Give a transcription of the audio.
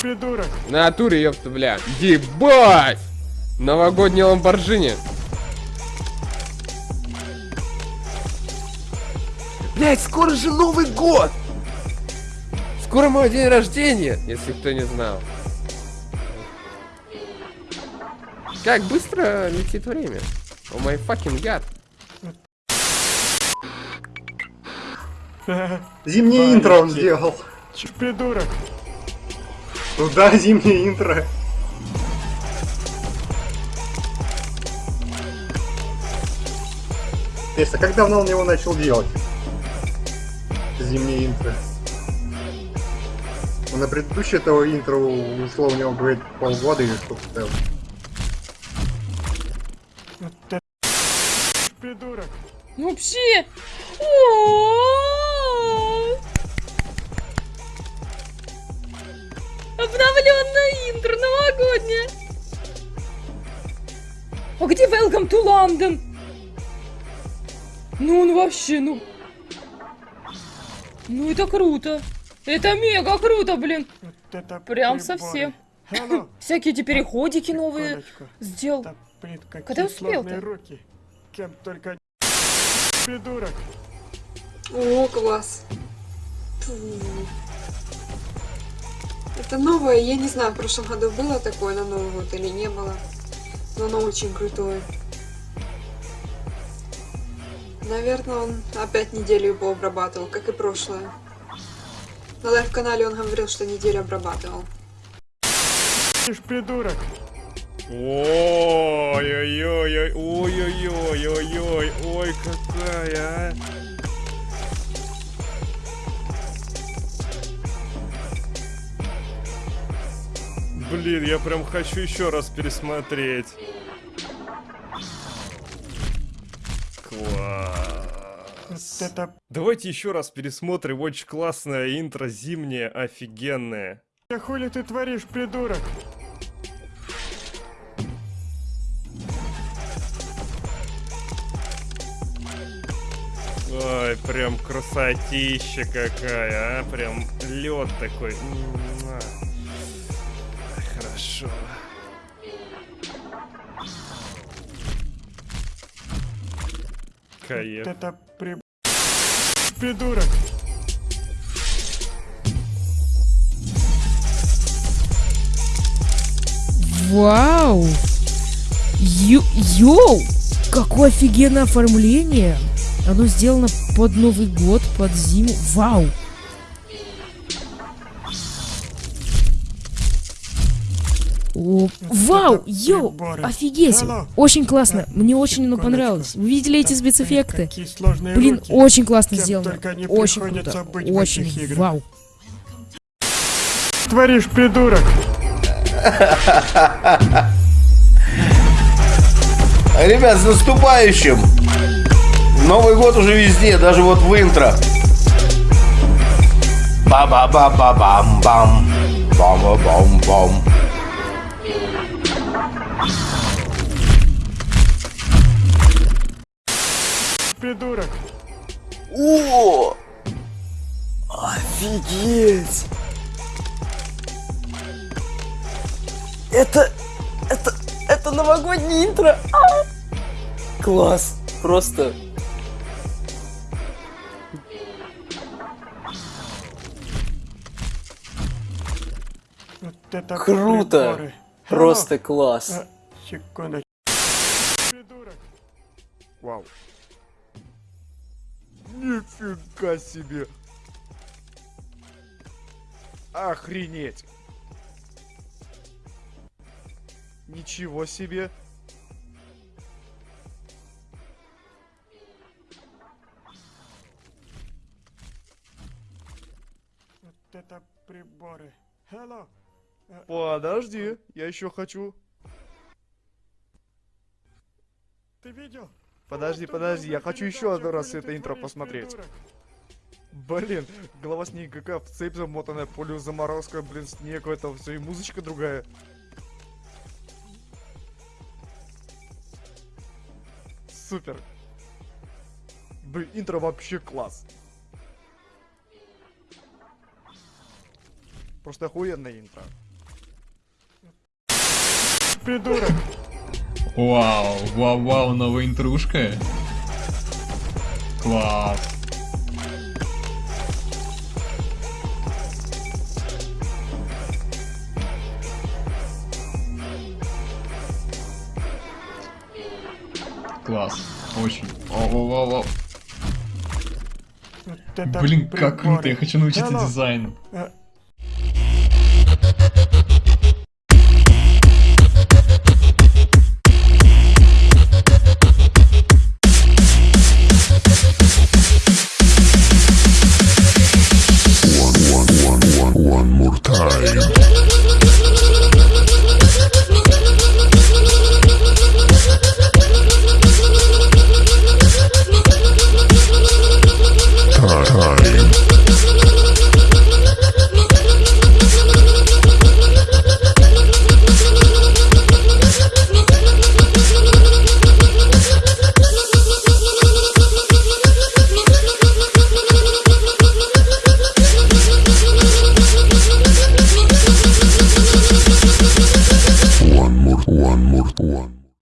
Придурок. На натуре, ёпта, бля. Ебать! Новогодний ламборджини. Блять, скоро же Новый год! Скоро мой день рождения, если кто не знал. Как быстро летит время. О май fucking гад. Зимнее интро он сделал. Ч- Придурок. Ну да, зимнее интро. Интересно, как давно он его начал делать? Зимнее интро. Ну, На предыдущее этого интро ушло у него, говорит, полгода или что-то. Вот это Придурок. Ну вообще. Обновленное интро новогоднее. А где Welcome to London? Ну он вообще, ну... Ну это круто. Это мега круто, блин. Вот это Прям приборы. совсем. Hello. Всякие эти переходики новые сделал. Блин, какие Когда успел-то? сложные руки. Кем только... Придурок. О, класс. Фу. Это новое, я не знаю, в прошлом году было такое на Новый год или не было. Но оно очень крутое. Наверное, он опять неделю его обрабатывал, как и прошлое. На live -канале он говорил, что неделю обрабатывал. Ишь, придурок. Ой-ой-ой, ой-ой-ой, ой, какая, а. Блин, я прям хочу еще раз пересмотреть. Класс. это... Давайте еще раз пересмотрим. Очень классное интро зимнее, офигенное. Да хули ты творишь, придурок? Ой, прям красотища какая, а? Прям лед такой. Хорошо. Вот Кайф. это при... Придурок. Вау! Ю йоу! Какое офигенное оформление! Оно сделано под Новый год, под зиму. Вау! О, вау! Йоу! Офигеть! Очень классно! Мне очень оно понравилось. Вы видели эти спецэффекты? Блин, очень классно сделано. Очень круто. Очень. Вау! Творишь, придурок. Ребят, с наступающим! Новый год уже везде, даже вот в интро. Ба-ба-ба-ба-бам-бам. Бам-ба-бам-бам. Придурок. О! Офигеть! Это... Это... Это новогоднее интро! А! Класс! Просто... Вот это Круто! приборы. Просто Hello. класс! А, Секундочку. Придурок. Вау. Нифига себе. Охренеть. Ничего себе. Подожди, я еще хочу. Ты видел? Подожди, подожди, я хочу еще один раз это интро посмотреть. Блин, голова снега в цепь замотанная, полю заморозка, блин, снег, это все, и музычка другая. Супер. Блин, интро вообще класс. Просто охуенное интро. Придурок. Вау, вау, вау, новая интрушка. Класс. Класс. Очень. Вау, вау, вау, вау. Вот Блин, как круто, я приборы. хочу научиться ну, дизайну. э,